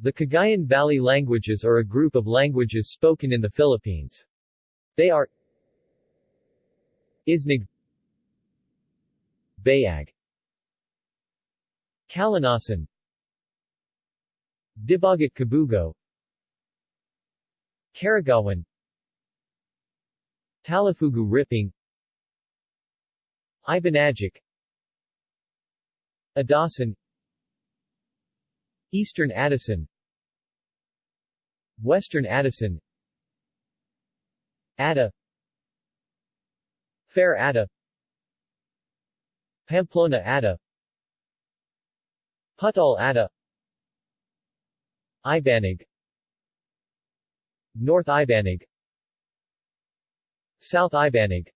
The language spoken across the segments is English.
The Cagayan Valley languages are a group of languages spoken in the Philippines. They are Isnag Bayag Calanasan Dibagat Kabugao Karagawan Talifugu Ripang Ibanagic Adasen Eastern Adasen. Western Adasen. Ada. Fair Ada. Pamplona Ada. Pudtol Ada. Ibanag North Ibanag South Ibanag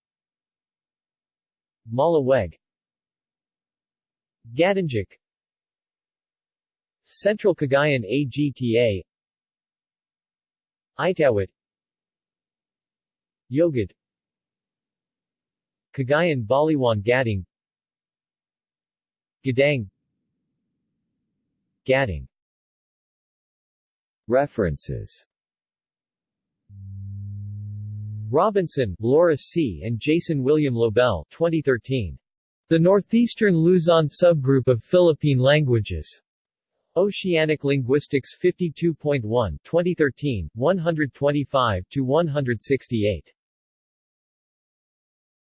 Malaweg Gaddangic Central Cagayan AGTA Itawit Yogad Cagayan Baliwan Gading. Gaddang. Gading. References. Robinson, Laura C. and Jason William Lobel 2013. The Northeastern Luzon Subgroup of Philippine Languages. Oceanic Linguistics 52.1 2013, 125-168.